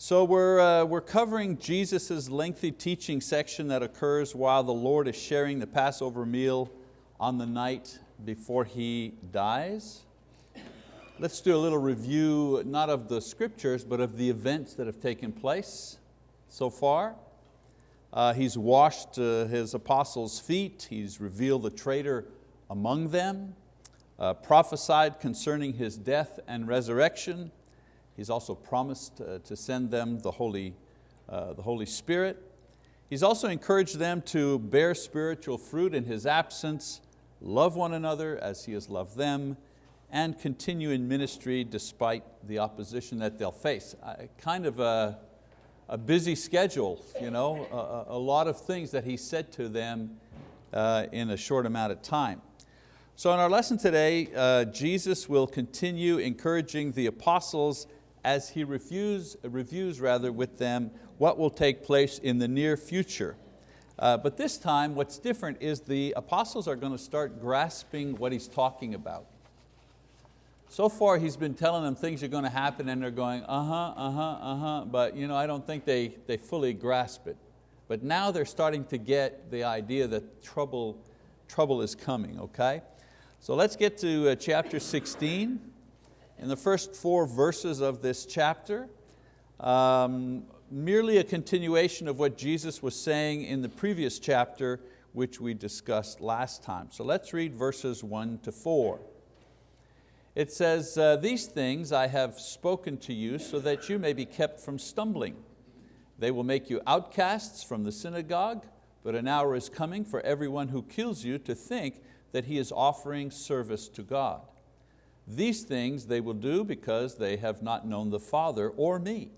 So we're, uh, we're covering Jesus' lengthy teaching section that occurs while the Lord is sharing the Passover meal on the night before He dies. Let's do a little review, not of the scriptures, but of the events that have taken place so far. Uh, he's washed uh, His apostles' feet, He's revealed the traitor among them, uh, prophesied concerning His death and resurrection, He's also promised uh, to send them the Holy, uh, the Holy Spirit. He's also encouraged them to bear spiritual fruit in His absence, love one another as He has loved them, and continue in ministry despite the opposition that they'll face. kind of a, a, busy schedule, you know, a, a, lot of things that He said to them uh, in a short amount of time. So in our lesson today, uh, Jesus will continue encouraging the apostles as he reviews, reviews rather with them what will take place in the near future. Uh, but this time what's different is the apostles are going to start grasping what he's talking about. So far he's been telling them things are going to happen and they're going, uh-huh, uh-huh, uh-huh, but you know, I don't think they, they fully grasp it. But now they're starting to get the idea that trouble, trouble is coming, okay? So let's get to uh, chapter 16 in the first four verses of this chapter, um, merely a continuation of what Jesus was saying in the previous chapter which we discussed last time. So let's read verses one to four. It says, uh, these things I have spoken to you so that you may be kept from stumbling. They will make you outcasts from the synagogue, but an hour is coming for everyone who kills you to think that he is offering service to God. These things they will do because they have not known the Father or me.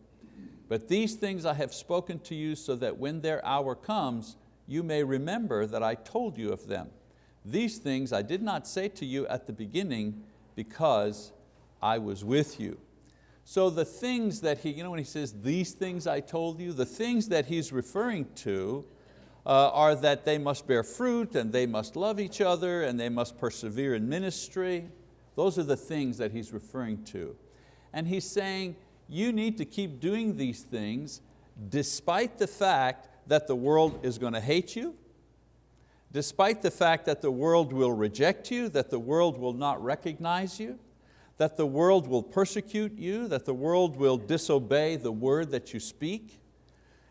But these things I have spoken to you so that when their hour comes, you may remember that I told you of them. These things I did not say to you at the beginning because I was with you. So the things that he, you know when he says, these things I told you, the things that he's referring to uh, are that they must bear fruit and they must love each other and they must persevere in ministry. Those are the things that he's referring to. And he's saying, you need to keep doing these things despite the fact that the world is going to hate you, despite the fact that the world will reject you, that the world will not recognize you, that the world will persecute you, that the world will disobey the word that you speak.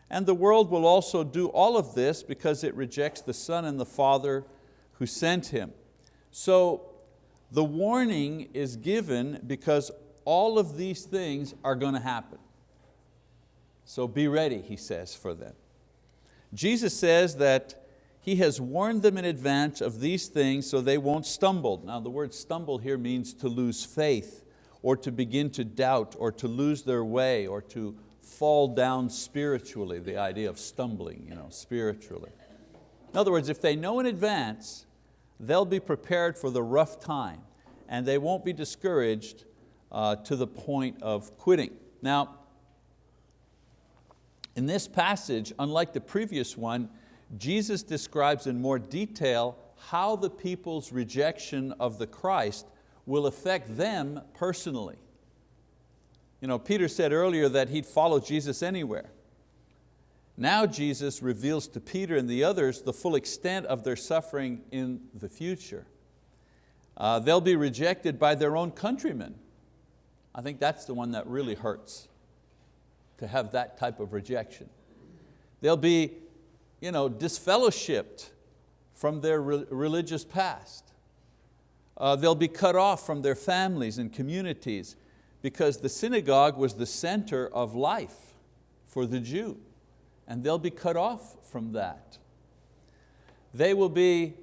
And the world will also do all of this because it rejects the Son and the Father who sent Him. So the warning is given because all of these things are going to happen. So be ready, he says, for them. Jesus says that He has warned them in advance of these things so they won't stumble. Now the word stumble here means to lose faith or to begin to doubt or to lose their way or to fall down spiritually, the idea of stumbling you know, spiritually. In other words, if they know in advance they'll be prepared for the rough time and they won't be discouraged uh, to the point of quitting. Now, in this passage, unlike the previous one, Jesus describes in more detail how the people's rejection of the Christ will affect them personally. You know, Peter said earlier that he'd follow Jesus anywhere. Now Jesus reveals to Peter and the others the full extent of their suffering in the future. Uh, they'll be rejected by their own countrymen. I think that's the one that really hurts, to have that type of rejection. They'll be you know, disfellowshipped from their re religious past. Uh, they'll be cut off from their families and communities because the synagogue was the center of life for the Jew and they'll be cut off from that. They will be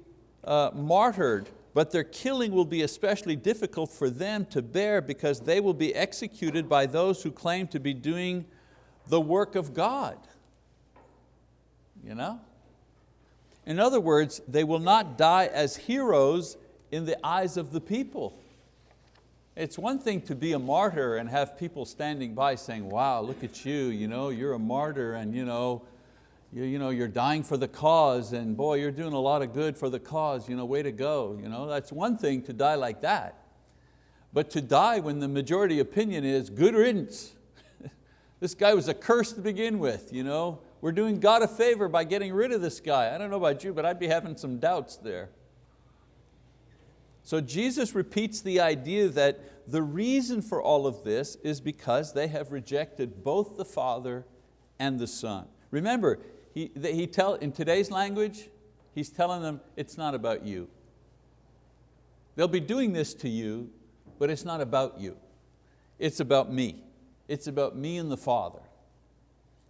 uh, martyred, but their killing will be especially difficult for them to bear because they will be executed by those who claim to be doing the work of God. You know? In other words, they will not die as heroes in the eyes of the people. It's one thing to be a martyr and have people standing by saying, wow, look at you, you know, you're a martyr and you know, you, you know, you're dying for the cause and boy, you're doing a lot of good for the cause, you know, way to go. You know, that's one thing to die like that. But to die when the majority opinion is good riddance, This guy was a curse to begin with. You know? We're doing God a favor by getting rid of this guy. I don't know about you, but I'd be having some doubts there. So Jesus repeats the idea that the reason for all of this is because they have rejected both the Father and the Son. Remember, he, he tell, in today's language, he's telling them it's not about you. They'll be doing this to you, but it's not about you. It's about me. It's about me and the Father.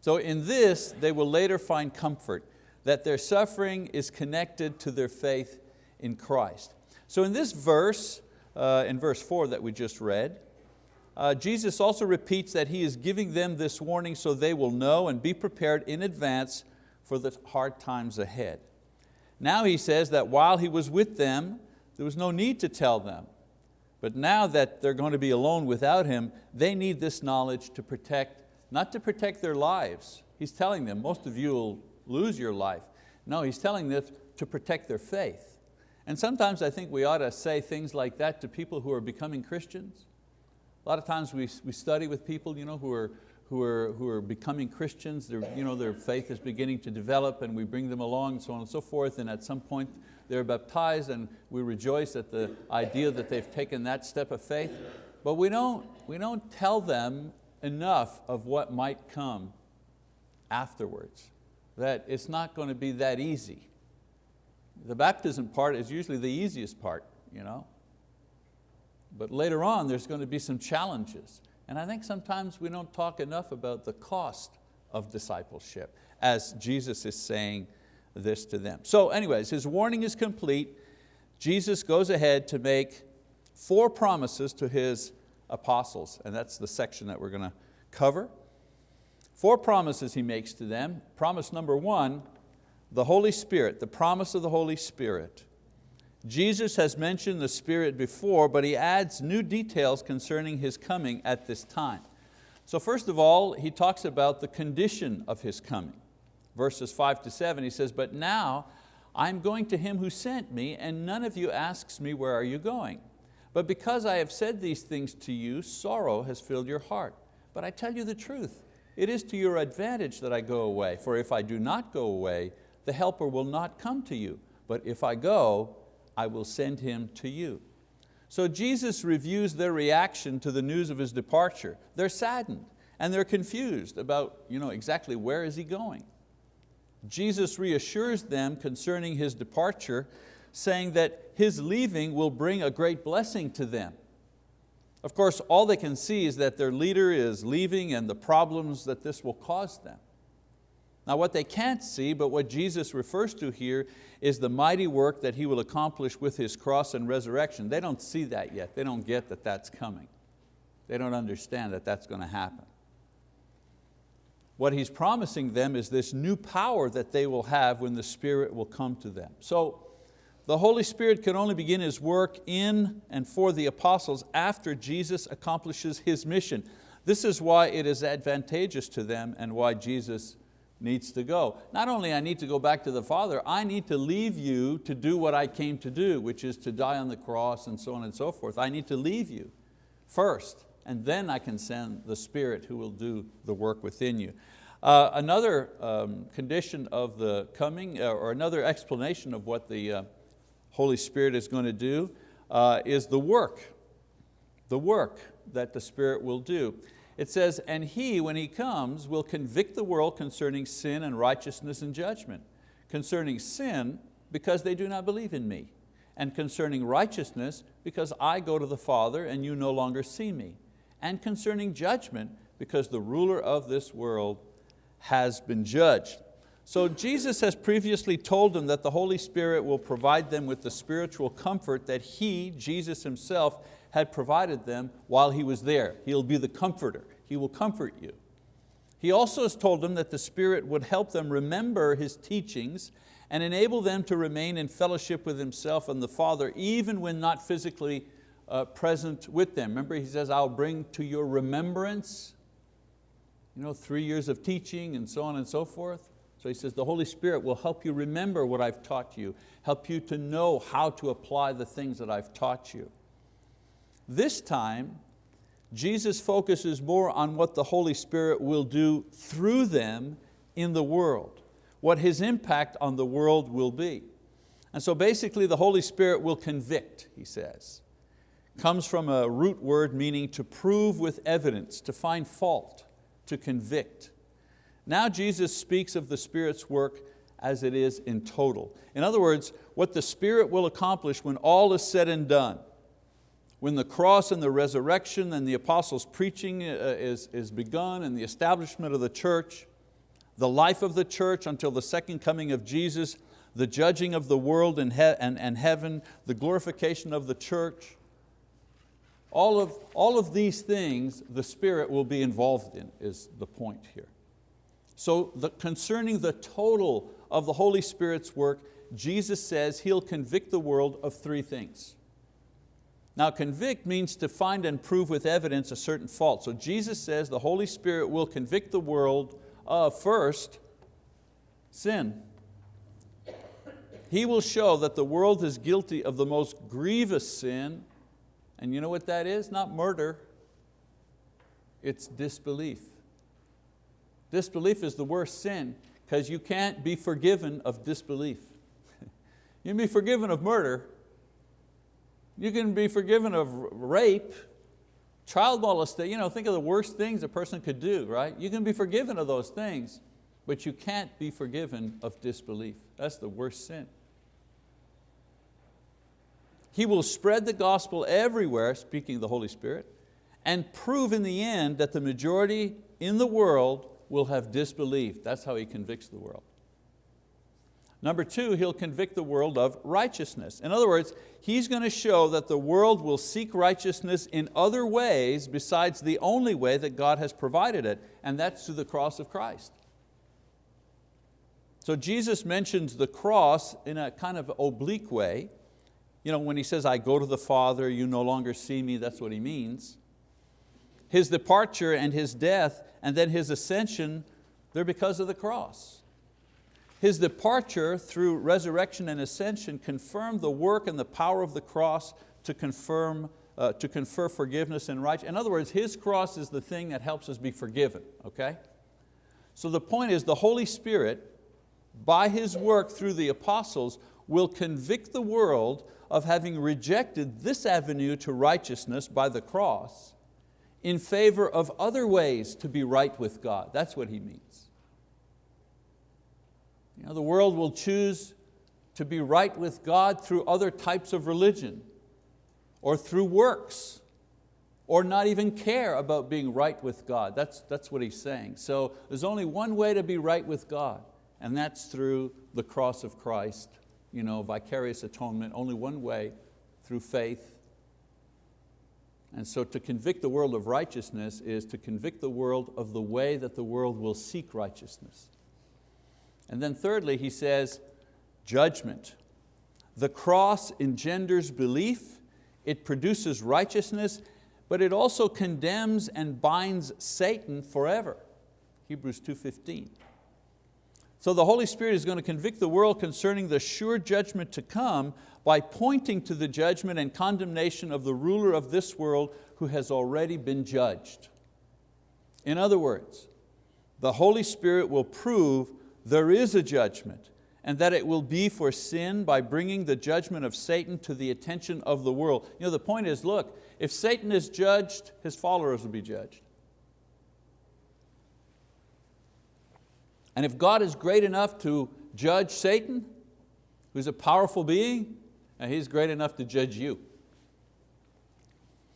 So in this, they will later find comfort that their suffering is connected to their faith in Christ. So in this verse, uh, in verse four that we just read, uh, Jesus also repeats that He is giving them this warning so they will know and be prepared in advance for the hard times ahead. Now He says that while He was with them, there was no need to tell them. But now that they're going to be alone without Him, they need this knowledge to protect, not to protect their lives. He's telling them, most of you will lose your life. No, He's telling them to protect their faith. And sometimes I think we ought to say things like that to people who are becoming Christians. A lot of times we, we study with people you know, who, are, who, are, who are becoming Christians, their, you know, their faith is beginning to develop and we bring them along and so on and so forth and at some point they're baptized and we rejoice at the idea that they've taken that step of faith. But we don't, we don't tell them enough of what might come afterwards, that it's not going to be that easy. The baptism part is usually the easiest part. You know? But later on, there's going to be some challenges. And I think sometimes we don't talk enough about the cost of discipleship as Jesus is saying this to them. So anyways, his warning is complete. Jesus goes ahead to make four promises to his apostles, and that's the section that we're going to cover. Four promises he makes to them. Promise number one, the Holy Spirit, the promise of the Holy Spirit. Jesus has mentioned the Spirit before, but He adds new details concerning His coming at this time. So first of all, He talks about the condition of His coming. Verses five to seven, He says, but now I'm going to Him who sent me, and none of you asks me, where are you going? But because I have said these things to you, sorrow has filled your heart. But I tell you the truth, it is to your advantage that I go away, for if I do not go away, the helper will not come to you. But if I go, I will send him to you. So Jesus reviews their reaction to the news of his departure. They're saddened and they're confused about you know, exactly where is he going. Jesus reassures them concerning his departure, saying that his leaving will bring a great blessing to them. Of course, all they can see is that their leader is leaving and the problems that this will cause them. Now what they can't see, but what Jesus refers to here, is the mighty work that He will accomplish with His cross and resurrection. They don't see that yet. They don't get that that's coming. They don't understand that that's going to happen. What He's promising them is this new power that they will have when the Spirit will come to them. So the Holy Spirit can only begin His work in and for the apostles after Jesus accomplishes His mission. This is why it is advantageous to them and why Jesus needs to go. Not only I need to go back to the Father, I need to leave you to do what I came to do, which is to die on the cross and so on and so forth. I need to leave you first, and then I can send the Spirit who will do the work within you. Uh, another um, condition of the coming, uh, or another explanation of what the uh, Holy Spirit is going to do uh, is the work, the work that the Spirit will do. It says, and He, when He comes, will convict the world concerning sin and righteousness and judgment. Concerning sin, because they do not believe in me. And concerning righteousness, because I go to the Father and you no longer see me. And concerning judgment, because the ruler of this world has been judged. So Jesus has previously told them that the Holy Spirit will provide them with the spiritual comfort that He, Jesus Himself, had provided them while He was there. He'll be the comforter. He will comfort you. He also has told them that the Spirit would help them remember His teachings and enable them to remain in fellowship with Himself and the Father even when not physically uh, present with them. Remember He says, I'll bring to your remembrance you know, three years of teaching and so on and so forth. So he says, the Holy Spirit will help you remember what I've taught you, help you to know how to apply the things that I've taught you. This time, Jesus focuses more on what the Holy Spirit will do through them in the world, what His impact on the world will be. And so basically the Holy Spirit will convict, he says. Comes from a root word meaning to prove with evidence, to find fault, to convict. Now Jesus speaks of the Spirit's work as it is in total. In other words, what the Spirit will accomplish when all is said and done, when the cross and the resurrection and the apostles' preaching uh, is, is begun and the establishment of the church, the life of the church until the second coming of Jesus, the judging of the world and, he and, and heaven, the glorification of the church, all of, all of these things the Spirit will be involved in is the point here. So the, concerning the total of the Holy Spirit's work, Jesus says He'll convict the world of three things. Now convict means to find and prove with evidence a certain fault. So Jesus says the Holy Spirit will convict the world of first, sin. He will show that the world is guilty of the most grievous sin, and you know what that is? Not murder, it's disbelief. Disbelief is the worst sin because you can't be forgiven of disbelief. you can be forgiven of murder, you can be forgiven of rape, child molestation, you know, think of the worst things a person could do, right? You can be forgiven of those things, but you can't be forgiven of disbelief. That's the worst sin. He will spread the gospel everywhere, speaking of the Holy Spirit, and prove in the end that the majority in the world will have disbelief. That's how He convicts the world. Number two, He'll convict the world of righteousness. In other words, He's going to show that the world will seek righteousness in other ways besides the only way that God has provided it, and that's through the cross of Christ. So Jesus mentions the cross in a kind of oblique way, you know, when he says, I go to the Father, you no longer see me, that's what he means. His departure and His death and then His ascension, they're because of the cross. His departure through resurrection and ascension confirmed the work and the power of the cross to confirm uh, to confer forgiveness and righteousness. In other words, His cross is the thing that helps us be forgiven, okay? So the point is the Holy Spirit, by His work through the apostles, will convict the world of having rejected this avenue to righteousness by the cross in favor of other ways to be right with God. That's what he means. You know, the world will choose to be right with God through other types of religion or through works or not even care about being right with God. That's, that's what he's saying. So there's only one way to be right with God and that's through the cross of Christ you know, vicarious atonement, only one way, through faith. And so to convict the world of righteousness is to convict the world of the way that the world will seek righteousness. And then thirdly, he says, judgment. The cross engenders belief, it produces righteousness, but it also condemns and binds Satan forever. Hebrews 2.15. So the Holy Spirit is going to convict the world concerning the sure judgment to come by pointing to the judgment and condemnation of the ruler of this world who has already been judged. In other words, the Holy Spirit will prove there is a judgment and that it will be for sin by bringing the judgment of Satan to the attention of the world. You know, the point is, look, if Satan is judged, his followers will be judged. And if God is great enough to judge Satan, who's a powerful being, and He's great enough to judge you.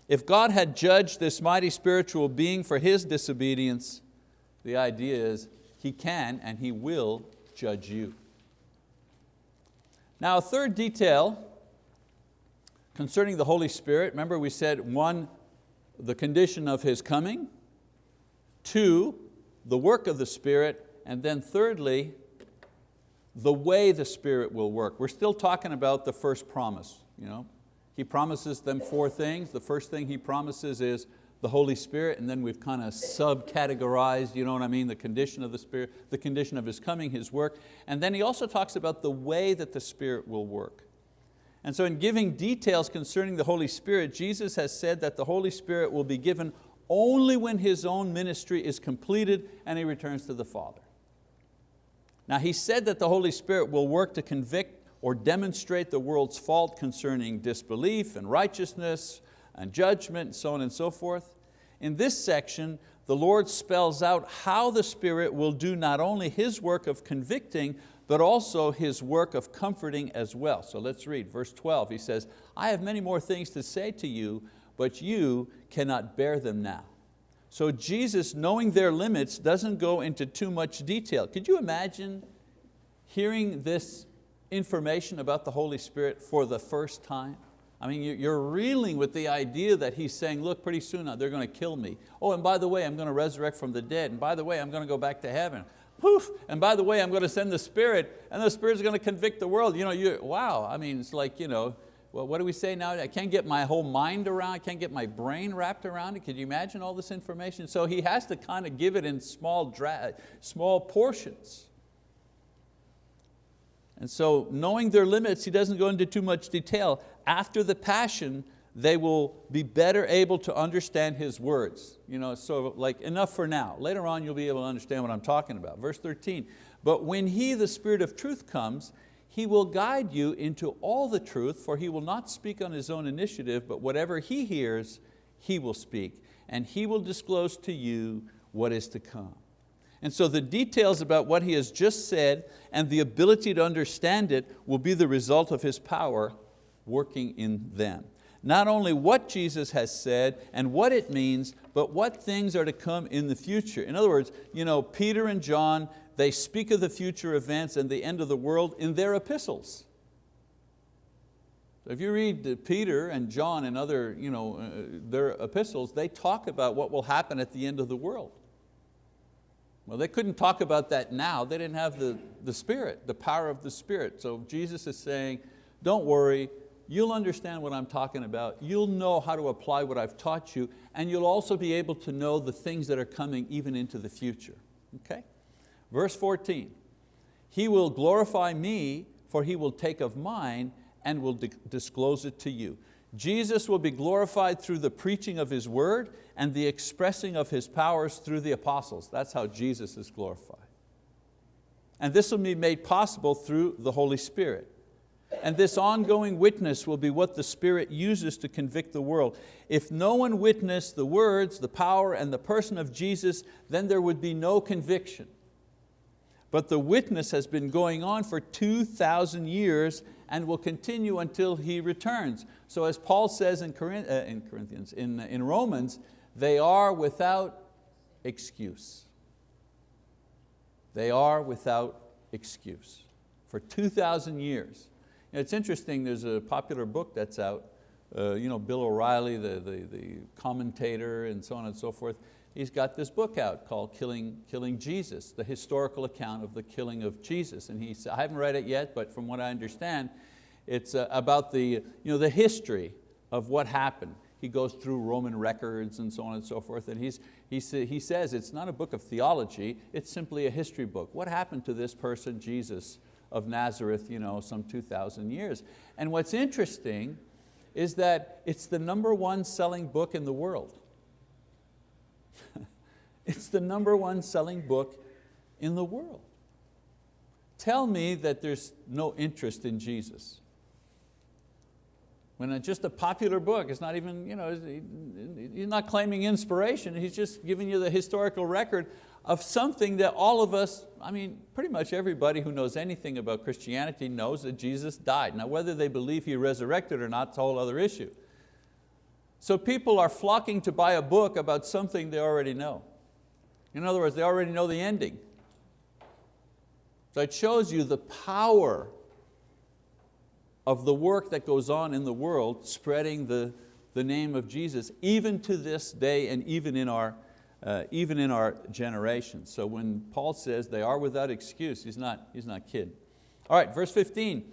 If God had judged this mighty spiritual being for his disobedience, the idea is He can and He will judge you. Now a third detail concerning the Holy Spirit, remember we said one, the condition of His coming, two, the work of the Spirit, and then thirdly, the way the Spirit will work. We're still talking about the first promise. You know? He promises them four things. The first thing He promises is the Holy Spirit, and then we've kind of sub-categorized, you know what I mean, the condition of the Spirit, the condition of His coming, His work. And then He also talks about the way that the Spirit will work. And so in giving details concerning the Holy Spirit, Jesus has said that the Holy Spirit will be given only when His own ministry is completed and He returns to the Father. Now He said that the Holy Spirit will work to convict or demonstrate the world's fault concerning disbelief and righteousness and judgment and so on and so forth. In this section, the Lord spells out how the Spirit will do not only His work of convicting, but also His work of comforting as well. So let's read verse 12. He says, I have many more things to say to you, but you cannot bear them now. So Jesus, knowing their limits, doesn't go into too much detail. Could you imagine hearing this information about the Holy Spirit for the first time? I mean, you're reeling with the idea that he's saying, look, pretty soon uh, they're going to kill me. Oh, and by the way, I'm going to resurrect from the dead. And by the way, I'm going to go back to heaven. Poof, and by the way, I'm going to send the Spirit, and the Spirit's going to convict the world. You know, you, wow, I mean, it's like, you know, well, what do we say now? I can't get my whole mind around, I can't get my brain wrapped around it. Can you imagine all this information? So he has to kind of give it in small, small portions. And so knowing their limits, he doesn't go into too much detail. After the passion, they will be better able to understand His words. You know, so like enough for now. Later on you'll be able to understand what I'm talking about. Verse 13, but when He, the Spirit of truth comes, He will guide you into all the truth, for He will not speak on His own initiative, but whatever He hears, He will speak, and He will disclose to you what is to come. And so the details about what he has just said and the ability to understand it will be the result of his power working in them. Not only what Jesus has said and what it means, but what things are to come in the future. In other words, you know, Peter and John, they speak of the future events and the end of the world in their epistles. If you read Peter and John and other, you know, uh, their epistles, they talk about what will happen at the end of the world. Well, they couldn't talk about that now. They didn't have the, the Spirit, the power of the Spirit. So Jesus is saying, don't worry, you'll understand what I'm talking about. You'll know how to apply what I've taught you, and you'll also be able to know the things that are coming even into the future. Okay? Verse 14, He will glorify me, for He will take of mine and will disclose it to you. Jesus will be glorified through the preaching of His word and the expressing of His powers through the apostles. That's how Jesus is glorified. And this will be made possible through the Holy Spirit. And this ongoing witness will be what the Spirit uses to convict the world. If no one witnessed the words, the power, and the person of Jesus, then there would be no conviction. But the witness has been going on for 2,000 years and will continue until He returns. So as Paul says in, uh, in Corinthians, in, in Romans, they are without excuse. They are without excuse. For 2,000 years. It's interesting, there's a popular book that's out, uh, you know, Bill O'Reilly, the, the, the commentator and so on and so forth, he's got this book out called Killing, Killing Jesus, the historical account of the killing of Jesus. And he, said, I haven't read it yet, but from what I understand, it's uh, about the, you know, the history of what happened. He goes through Roman records and so on and so forth, and he's, he, he says it's not a book of theology, it's simply a history book. What happened to this person, Jesus of Nazareth, you know, some 2,000 years? And what's interesting is that it's the number one selling book in the world. it's the number one selling book in the world. Tell me that there's no interest in Jesus. When it's just a popular book, it's not even, you know, he's not claiming inspiration, he's just giving you the historical record of something that all of us, I mean, pretty much everybody who knows anything about Christianity knows that Jesus died. Now whether they believe He resurrected or not, it's a whole other issue. So people are flocking to buy a book about something they already know. In other words, they already know the ending. So it shows you the power of the work that goes on in the world spreading the, the name of Jesus, even to this day and even in our, uh, even in our generation. So when Paul says they are without excuse, he's not, he's not kidding. All right, verse 15.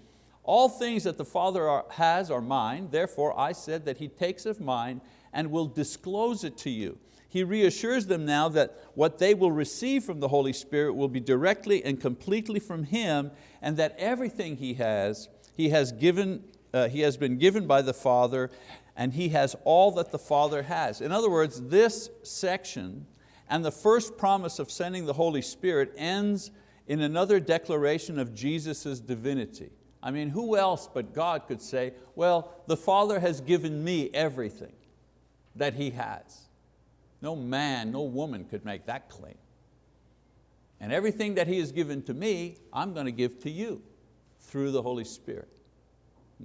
All things that the Father are, has are mine, therefore I said that He takes of mine and will disclose it to you. He reassures them now that what they will receive from the Holy Spirit will be directly and completely from Him and that everything He has he has given uh, he has been given by the Father and he has all that the Father has. In other words, this section and the first promise of sending the Holy Spirit ends in another declaration of Jesus' divinity. I mean, who else but God could say, well, the Father has given me everything that He has. No man, no woman could make that claim. And everything that He has given to me, I'm going to give to you through the Holy Spirit.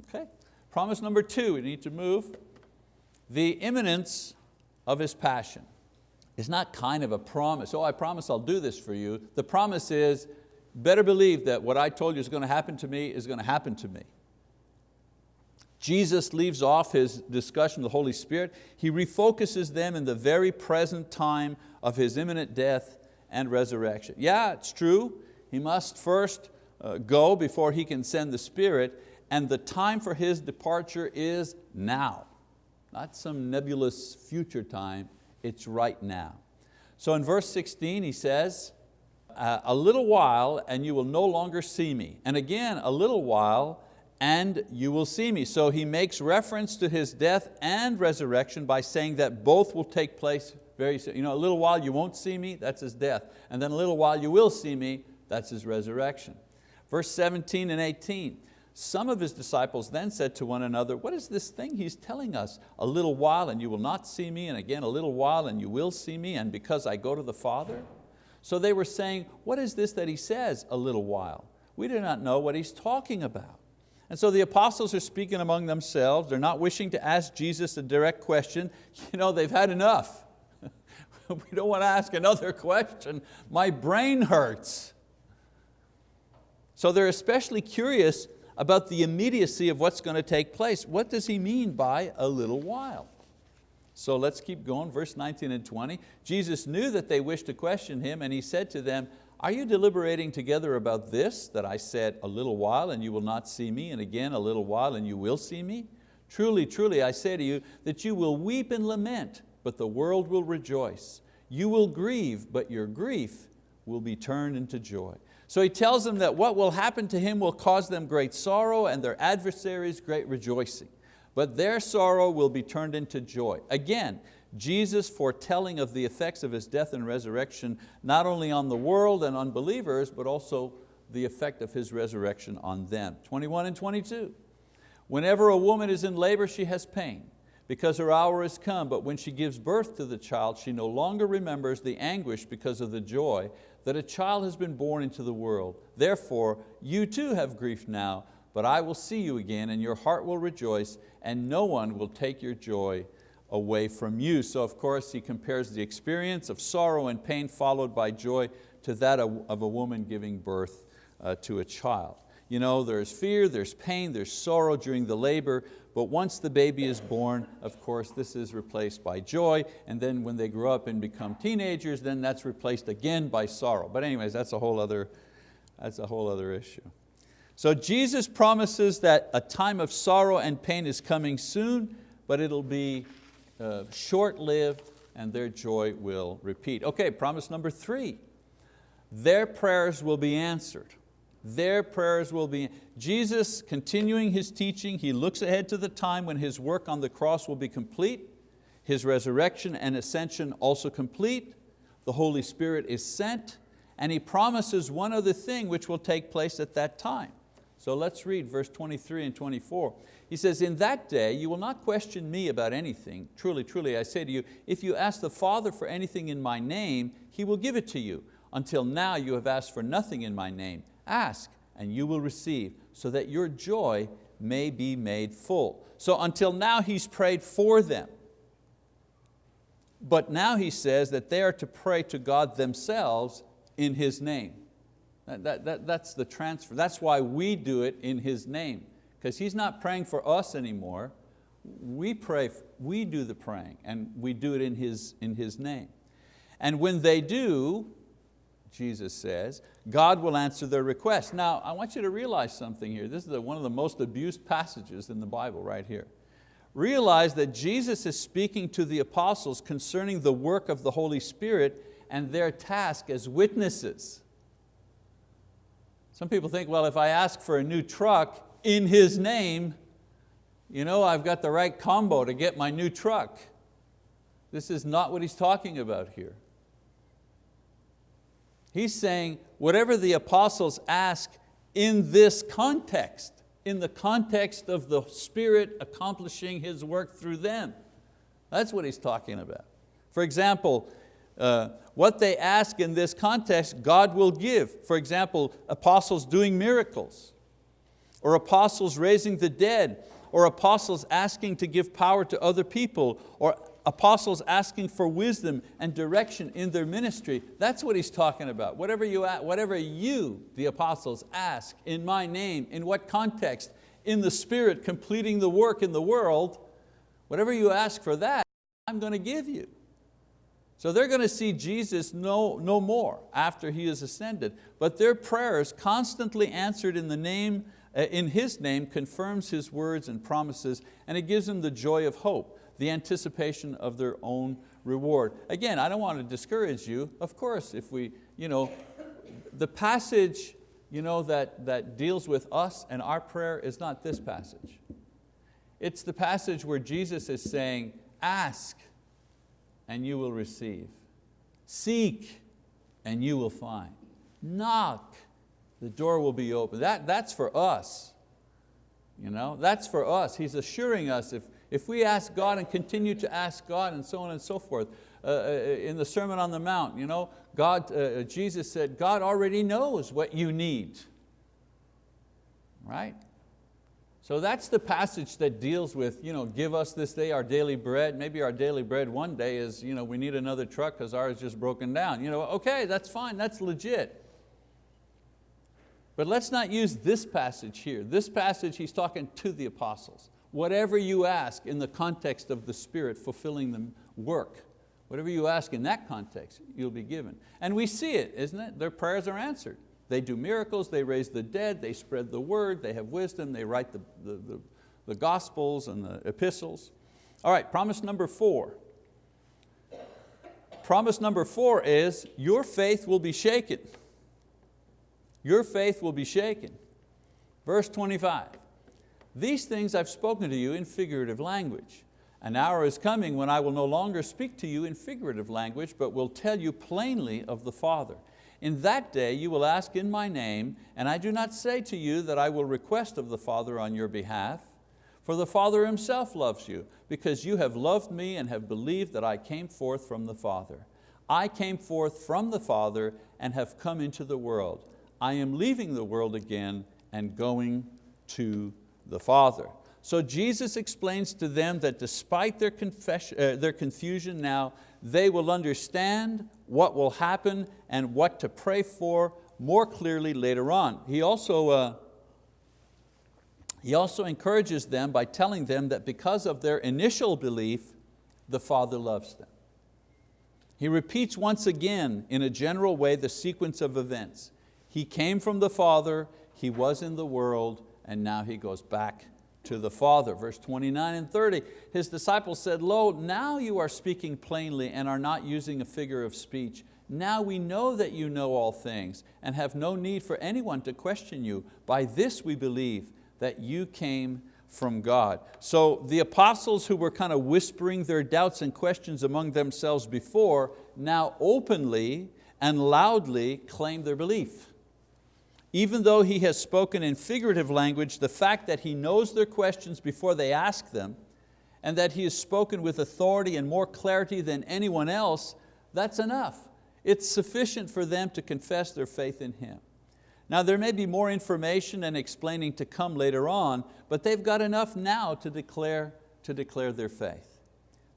Okay? Promise number two, we need to move. The imminence of His passion is not kind of a promise, oh I promise I'll do this for you. The promise is, better believe that what I told you is going to happen to me is going to happen to me. Jesus leaves off his discussion of the Holy Spirit. He refocuses them in the very present time of His imminent death and resurrection. Yeah, it's true. He must first uh, go before He can send the Spirit, and the time for His departure is now. Not some nebulous future time, it's right now. So in verse 16 he says, Uh, a little while and you will no longer see me. And again, a little while and you will see me. So he makes reference to His death and resurrection by saying that both will take place very soon. You know, a little while you won't see me, that's His death. And then a little while you will see me, that's His resurrection. Verse 17 and 18, some of His disciples then said to one another, what is this thing He's telling us? A little while and you will not see me, and again a little while and you will see me, and because I go to the Father? So they were saying, what is this that He says, a little while? We do not know what He's talking about. And so the apostles are speaking among themselves. They're not wishing to ask Jesus a direct question. You know, they've had enough. we don't want to ask another question. My brain hurts. So they're especially curious about the immediacy of what's going to take place. What does he mean by a little while? So let's keep going, verse 19 and 20. Jesus knew that they wished to question Him and He said to them, are you deliberating together about this, that I said, a little while and you will not see me, and again a little while and you will see me? Truly, truly, I say to you that you will weep and lament, but the world will rejoice. You will grieve, but your grief will be turned into joy. So he tells them that what will happen to him will cause them great sorrow and their adversaries great rejoicing. But their sorrow will be turned into joy. Again, Jesus foretelling of the effects of His death and resurrection, not only on the world and on believers, but also the effect of His resurrection on them. 21 and 22. Whenever a woman is in labor, she has pain because her hour has come, but when she gives birth to the child, she no longer remembers the anguish because of the joy that a child has been born into the world. Therefore, you too have grief now, but I will see you again and your heart will rejoice and no one will take your joy away from you. So of course he compares the experience of sorrow and pain followed by joy to that of a woman giving birth uh, to a child. You know, there's fear, there's pain, there's sorrow during the labor, but once the baby is born, of course, this is replaced by joy, and then when they grow up and become teenagers, then that's replaced again by sorrow. But anyways, that's a whole other, that's a whole other issue. So Jesus promises that a time of sorrow and pain is coming soon, but it'll be uh, short-lived and their joy will repeat. Okay, promise number three. Their prayers will be answered. Their prayers will be, Jesus continuing His teaching, He looks ahead to the time when His work on the cross will be complete, His resurrection and ascension also complete, the Holy Spirit is sent, and He promises one other thing which will take place at that time. So let's read verse 23 and 24. He says, in that day you will not question me about anything. Truly, truly, I say to you, if you ask the Father for anything in my name, He will give it to you. Until now you have asked for nothing in my name. Ask and you will receive, so that your joy may be made full. So until now He's prayed for them. But now He says that they are to pray to God themselves in His name. That, that, that, that's the transfer. That's why we do it in His name because He's not praying for us anymore. We pray, we do the praying and we do it in His, in His name. And when they do, Jesus says, God will answer their request. Now, I want you to realize something here. This is one of the most abused passages in the Bible right here. Realize that Jesus is speaking to the apostles concerning the work of the Holy Spirit and their task as witnesses. Some people think, well, if I ask for a new truck, in His name, you know, I've got the right combo to get my new truck. This is not what he's talking about here. He's saying whatever the apostles ask in this context, in the context of the Spirit accomplishing His work through them. That's what he's talking about. For example, uh, what they ask in this context, God will give. For example, apostles doing miracles, or apostles raising the dead, or apostles asking to give power to other people, or apostles asking for wisdom and direction in their ministry. That's what he's talking about. Whatever you, whatever you, the apostles, ask in my name, in what context, in the Spirit completing the work in the world, whatever you ask for that, I'm going to give you. So they're going to see Jesus no, no more after He is ascended, but their prayers constantly answered in the name, uh, in His name confirms His words and promises, and it gives them the joy of hope the anticipation of their own reward. Again, I don't want to discourage you. Of course, if we, you know, the passage you know, that, that deals with us and our prayer is not this passage. It's the passage where Jesus is saying, ask and you will receive. Seek and you will find. Knock, the door will be open. That, that's for us. You know, that's for us. He's assuring us if, if we ask God and continue to ask God and so on and so forth, uh, uh, in the Sermon on the Mount, you know, God, uh, Jesus said, God already knows what you need. Right? So that's the passage that deals with, you know, give us this day our daily bread. Maybe our daily bread one day is, you know, we need another truck because ours just broken down. You know, okay, that's fine, that's legit. But let's not use this passage here. This passage, he's talking to the apostles whatever you ask in the context of the Spirit fulfilling the work, whatever you ask in that context, you'll be given. And we see it, isn't it? Their prayers are answered. They do miracles, they raise the dead, they spread the word, they have wisdom, they write the, the, the, the gospels and the epistles. All right, promise number four. Promise number four is your faith will be shaken. Your faith will be shaken. Verse 25. These things I've spoken to you in figurative language. An hour is coming when I will no longer speak to you in figurative language, but will tell you plainly of the Father. In that day you will ask in my name, and I do not say to you that I will request of the Father on your behalf, for the Father Himself loves you, because you have loved me and have believed that I came forth from the Father. I came forth from the Father and have come into the world. I am leaving the world again and going to the Father. So Jesus explains to them that despite their, confession, uh, their confusion now, they will understand what will happen and what to pray for more clearly later on. He also, uh, he also encourages them by telling them that because of their initial belief, the Father loves them. He repeats once again in a general way the sequence of events. He came from the Father, He was in the world, and now he goes back to the Father. Verse 29 and 30, his disciples said, Lo, now you are speaking plainly and are not using a figure of speech. Now we know that you know all things and have no need for anyone to question you. By this we believe that you came from God. So the apostles who were kind of whispering their doubts and questions among themselves before, now openly and loudly claim their belief. Even though he has spoken in figurative language, the fact that he knows their questions before they ask them, and that he has spoken with authority and more clarity than anyone else, that's enough. It's sufficient for them to confess their faith in Him. Now there may be more information and explaining to come later on, but they've got enough now to declare, to declare their faith.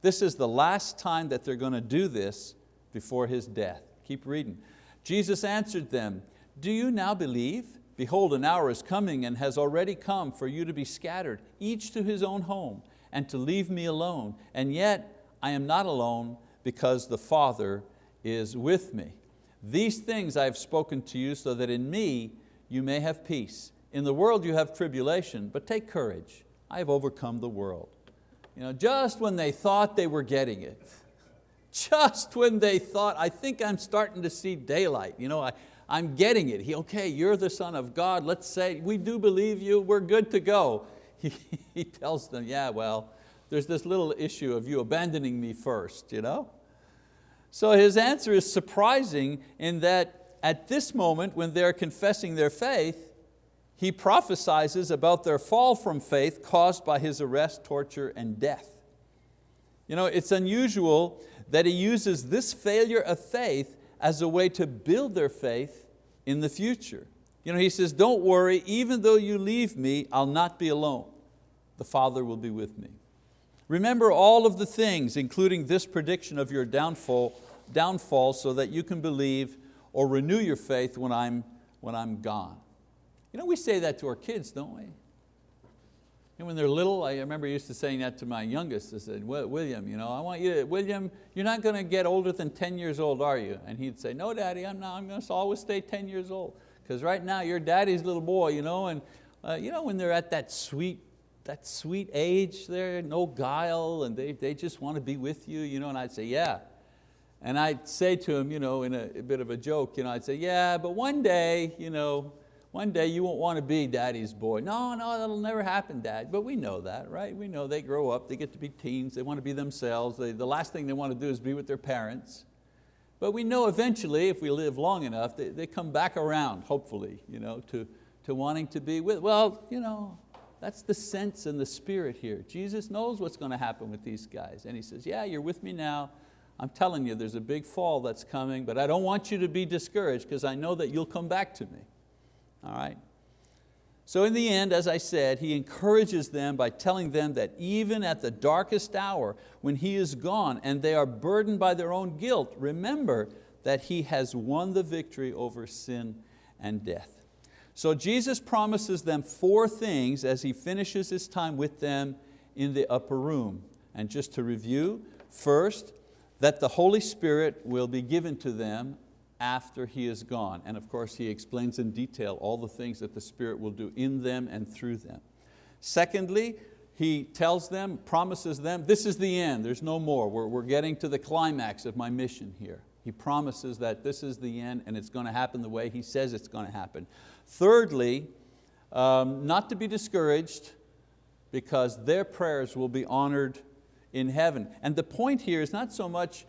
This is the last time that they're going to do this before His death. Keep reading. Jesus answered them, do you now believe? Behold, an hour is coming and has already come for you to be scattered, each to his own home, and to leave me alone. And yet I am not alone because the Father is with me. These things I have spoken to you so that in me you may have peace. In the world you have tribulation, but take courage. I have overcome the world. You know, just when they thought they were getting it, just when they thought, I think I'm starting to see daylight. You know, I, I'm getting it. He, okay, you're the son of God. Let's say, we do believe you, we're good to go. he, he tells them, yeah, well, there's this little issue of you abandoning me first. You know? So his answer is surprising in that at this moment when they're confessing their faith, he prophesies about their fall from faith caused by his arrest, torture, and death. You know, it's unusual that he uses this failure of faith as a way to build their faith in the future. You know, he says, don't worry, even though you leave me, I'll not be alone. The Father will be with me. Remember all of the things, including this prediction of your downfall, downfall so that you can believe or renew your faith when I'm, when I'm gone. You know, we say that to our kids, don't we? And when they're little, I remember used to saying that to my youngest. I said, William, you know, I want you to, William, you're not going to get older than 10 years old, are you? And he'd say, no, daddy, I'm not, I'm going to always stay 10 years old. Because right now you're daddy's little boy, you know, and uh, you know, when they're at that sweet, that sweet age there, no guile, and they, they just want to be with you, you know, and I'd say, yeah. And I'd say to him, you know, in a, a bit of a joke, you know, I'd say, yeah, but one day, you know, one day you won't want to be daddy's boy. No, no, that'll never happen, dad. But we know that, right? We know they grow up, they get to be teens, they want to be themselves. They, the last thing they want to do is be with their parents. But we know eventually, if we live long enough, they, they come back around, hopefully, you know, to, to wanting to be with, well, you know, that's the sense and the spirit here. Jesus knows what's going to happen with these guys. And He says, yeah, you're with me now. I'm telling you, there's a big fall that's coming, but I don't want you to be discouraged because I know that you'll come back to me. All right? So in the end, as I said, he encourages them by telling them that even at the darkest hour, when he is gone and they are burdened by their own guilt, remember that he has won the victory over sin and death. So Jesus promises them four things as he finishes his time with them in the upper room. And just to review, first, that the Holy Spirit will be given to them after He is gone. And of course He explains in detail all the things that the Spirit will do in them and through them. Secondly, He tells them, promises them, this is the end, there's no more. We're, we're getting to the climax of my mission here. He promises that this is the end and it's going to happen the way He says it's going to happen. Thirdly, um, not to be discouraged because their prayers will be honored in heaven. And the point here is not so much,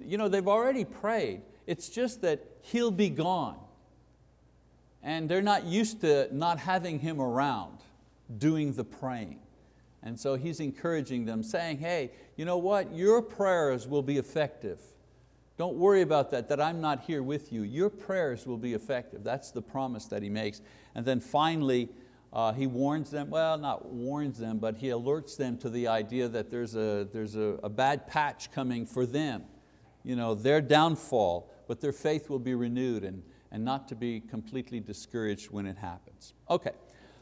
you know, they've already prayed. It's just that he'll be gone. And they're not used to not having him around doing the praying. And so he's encouraging them, saying, hey, you know what? Your prayers will be effective. Don't worry about that, that I'm not here with you. Your prayers will be effective. That's the promise that he makes. And then finally, uh, he warns them, well, not warns them, but he alerts them to the idea that there's a, there's a, a bad patch coming for them. You know, their downfall, but their faith will be renewed and, and not to be completely discouraged when it happens. Okay,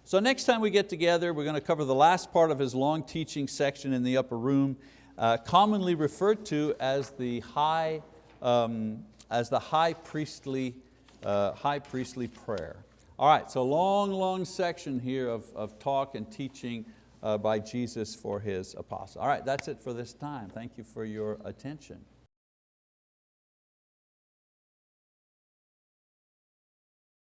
so next time we get together, we're going to cover the last part of his long teaching section in the upper room, uh, commonly referred to as the high, um, as the high priestly, uh, high priestly prayer. All right, so a long, long section here of, of talk and teaching uh, by Jesus for His apostles. All right, that's it for this time. Thank you for your attention.